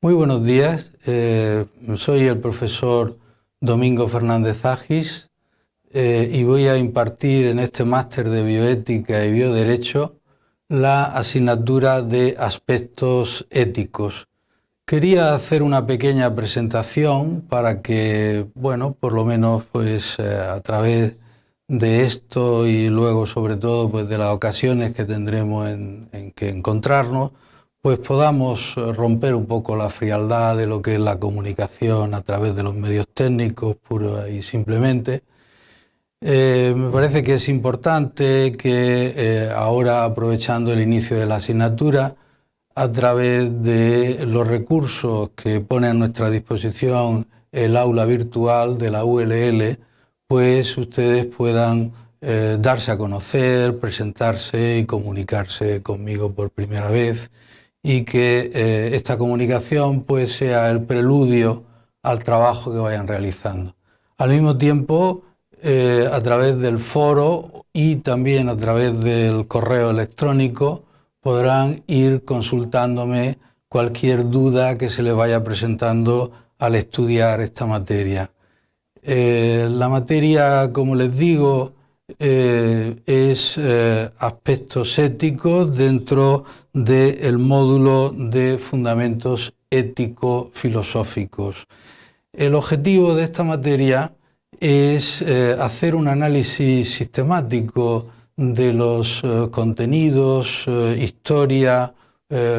Muy buenos días, eh, soy el profesor Domingo Fernández Agis eh, y voy a impartir en este máster de bioética y bioderecho la asignatura de aspectos éticos. Quería hacer una pequeña presentación para que, bueno, por lo menos pues eh, a través de esto y luego sobre todo pues de las ocasiones que tendremos en, que encontrarnos, pues podamos romper un poco la frialdad de lo que es la comunicación a través de los medios técnicos, puro y simplemente. Eh, me parece que es importante que eh, ahora, aprovechando el inicio de la asignatura, a través de los recursos que pone a nuestra disposición el aula virtual de la ULL, pues ustedes puedan eh, darse a conocer, presentarse y comunicarse conmigo por primera vez y que eh, esta comunicación pues sea el preludio al trabajo que vayan realizando. Al mismo tiempo, eh, a través del foro y también a través del correo electrónico podrán ir consultándome cualquier duda que se les vaya presentando al estudiar esta materia. Eh, la materia, como les digo, eh, es eh, aspectos éticos dentro del módulo de fundamentos ético-filosóficos. El objetivo de esta materia es hacer un análisis sistemático de los contenidos, historia,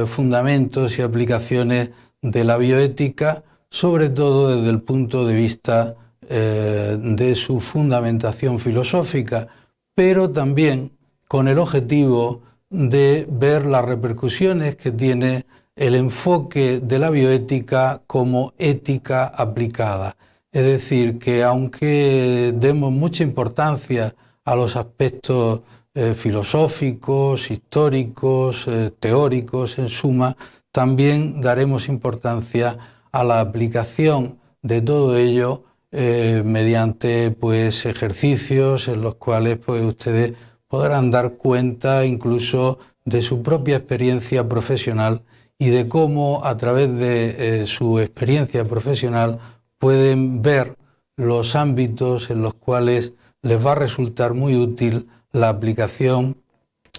fundamentos y aplicaciones de la bioética, sobre todo desde el punto de vista eh, de su fundamentación filosófica, pero también con el objetivo de ver las repercusiones que tiene el enfoque de la bioética como ética aplicada. Es decir, que aunque demos mucha importancia a los aspectos eh, filosóficos, históricos, eh, teóricos, en suma, también daremos importancia a la aplicación de todo ello eh, mediante pues, ejercicios en los cuales pues, ustedes podrán dar cuenta incluso de su propia experiencia profesional y de cómo a través de eh, su experiencia profesional pueden ver los ámbitos en los cuales les va a resultar muy útil la aplicación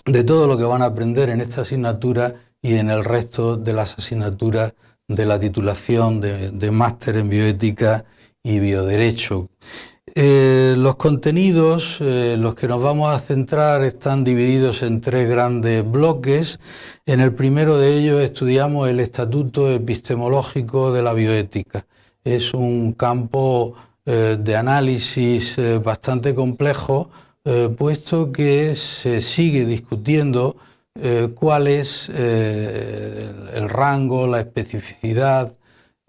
de todo lo que van a aprender en esta asignatura y en el resto de las asignaturas de la titulación de máster en bioética y bioderecho. Eh, los contenidos, eh, los que nos vamos a centrar, están divididos en tres grandes bloques. En el primero de ellos estudiamos el Estatuto Epistemológico de la Bioética. Es un campo eh, de análisis bastante complejo, puesto que se sigue discutiendo cuál es el rango, la especificidad,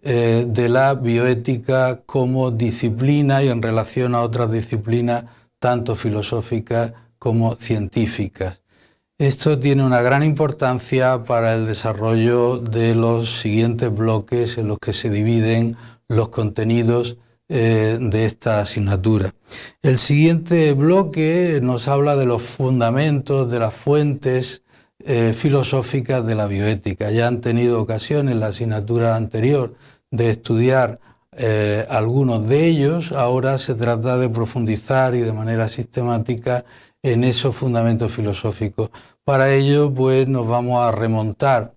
eh, de la bioética como disciplina y en relación a otras disciplinas tanto filosóficas como científicas. Esto tiene una gran importancia para el desarrollo de los siguientes bloques en los que se dividen los contenidos eh, de esta asignatura. El siguiente bloque nos habla de los fundamentos, de las fuentes eh, filosóficas de la bioética. Ya han tenido ocasión en la asignatura anterior de estudiar eh, algunos de ellos, ahora se trata de profundizar y de manera sistemática en esos fundamentos filosóficos. Para ello, pues nos vamos a remontar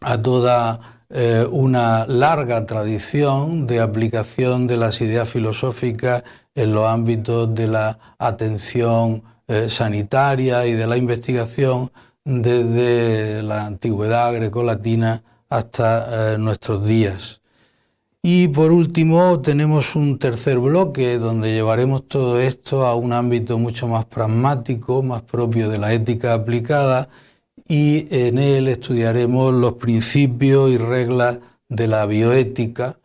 a toda eh, una larga tradición de aplicación de las ideas filosóficas en los ámbitos de la atención eh, sanitaria y de la investigación desde la antigüedad grecolatina hasta nuestros días. Y por último tenemos un tercer bloque donde llevaremos todo esto a un ámbito mucho más pragmático, más propio de la ética aplicada y en él estudiaremos los principios y reglas de la bioética.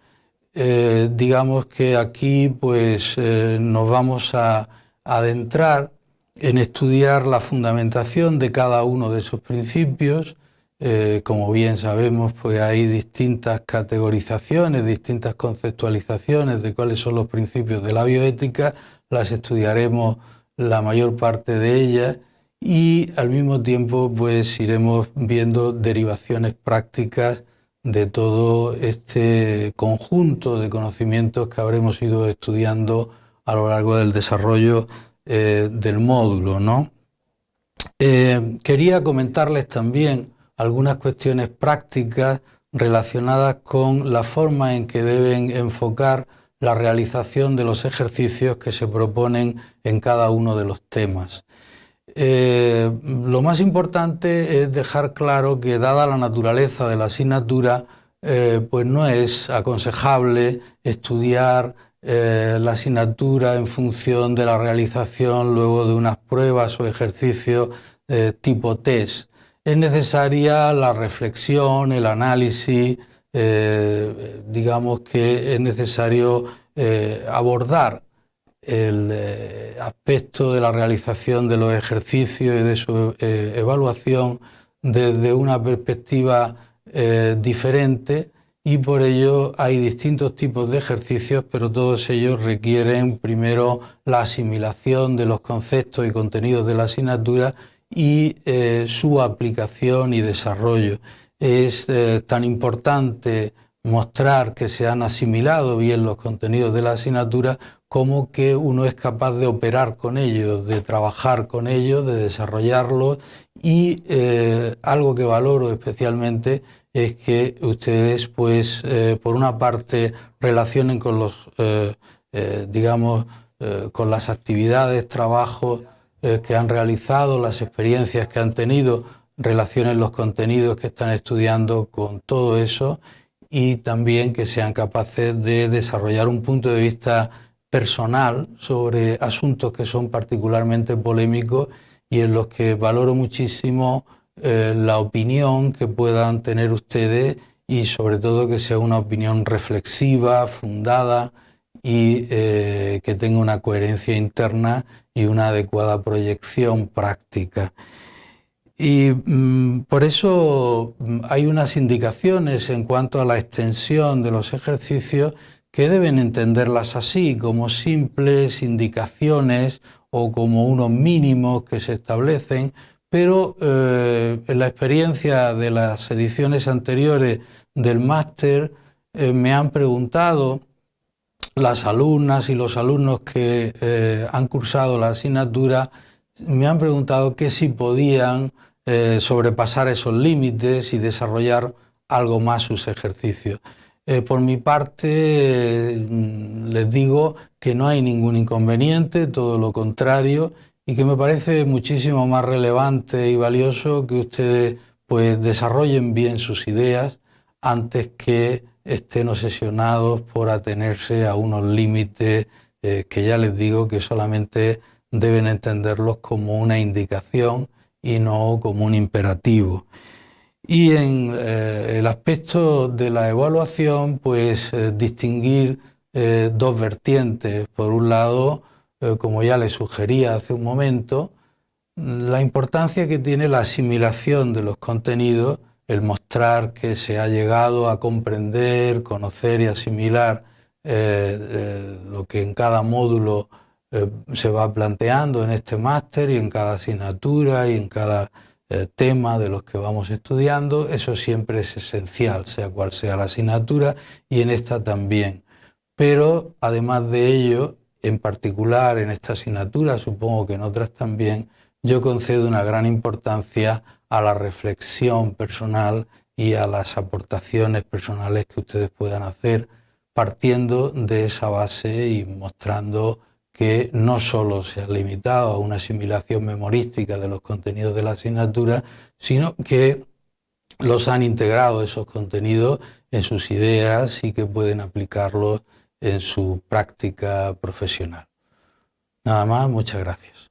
Eh, digamos que aquí pues eh, nos vamos a adentrar en estudiar la fundamentación de cada uno de esos principios, eh, como bien sabemos, pues hay distintas categorizaciones, distintas conceptualizaciones de cuáles son los principios de la bioética, las estudiaremos la mayor parte de ellas y al mismo tiempo pues iremos viendo derivaciones prácticas de todo este conjunto de conocimientos que habremos ido estudiando a lo largo del desarrollo eh, del módulo. ¿no? Eh, quería comentarles también algunas cuestiones prácticas relacionadas con la forma en que deben enfocar la realización de los ejercicios que se proponen en cada uno de los temas. Eh, lo más importante es dejar claro que dada la naturaleza de la asignatura, pues no es aconsejable estudiar eh, la asignatura en función de la realización luego de unas pruebas o ejercicios tipo test. Es necesaria la reflexión, el análisis, digamos que es necesario abordar el eh, aspecto de la realización de los ejercicios y de su eh, evaluación desde una perspectiva eh, diferente y por ello hay distintos tipos de ejercicios, pero todos ellos requieren primero la asimilación de los conceptos y contenidos de la asignatura y su aplicación y desarrollo. Es tan importante mostrar que se han asimilado bien los contenidos de la asignatura como que uno es capaz de operar con ellos, de trabajar con ellos, de desarrollarlos y eh, algo que valoro especialmente es que ustedes, pues, eh, por una parte, relacionen con los, eh, digamos, con las actividades, trabajos que han realizado, las experiencias que han tenido, relacionen los contenidos que están estudiando con todo eso y también que sean capaces de desarrollar un punto de vista personal sobre asuntos que son particularmente polémicos y en los que valoro muchísimo eh, la opinión que puedan tener ustedes y sobre todo que sea una opinión reflexiva, fundada y eh, que tenga una coherencia interna y una adecuada proyección práctica. Y mm, por eso mm, hay unas indicaciones en cuanto a la extensión de los ejercicios que deben entenderlas así, como simples indicaciones o como unos mínimos que se establecen, pero eh, en la experiencia de las ediciones anteriores del máster eh, me han preguntado las alumnas y los alumnos que eh, han cursado la asignatura, me han preguntado que si podían sobrepasar esos límites y desarrollar algo más sus ejercicios. Por mi parte, mm, les digo que no hay ningún inconveniente, todo lo contrario, y que me parece muchísimo más relevante y valioso que ustedes pues, desarrollen bien sus ideas antes que estén obsesionados por atenerse a unos límites eh, que ya les digo que solamente deben entenderlos como una indicación y no como un imperativo. Y en eh, el aspecto de la evaluación, pues eh, distinguir dos vertientes. Por un lado, como ya les sugería hace un momento, la importancia que tiene la asimilación de los contenidos, el mostrar que se ha llegado a comprender, conocer y asimilar lo que en cada módulo se va planteando en este máster y en cada asignatura y en cada eh, tema de los que vamos estudiando, eso siempre es esencial, sea cual sea la asignatura, y en esta también. Pero además de ello, en particular en esta asignatura, supongo que en otras también, yo concedo una gran importancia a la reflexión personal y a las aportaciones personales que ustedes puedan hacer partiendo de esa base y mostrando que no solo se ha limitado a una asimilación memorística de los contenidos de la asignatura, sino que los han integrado esos contenidos en sus ideas y que pueden aplicarlos en su práctica profesional. Nada más, muchas gracias.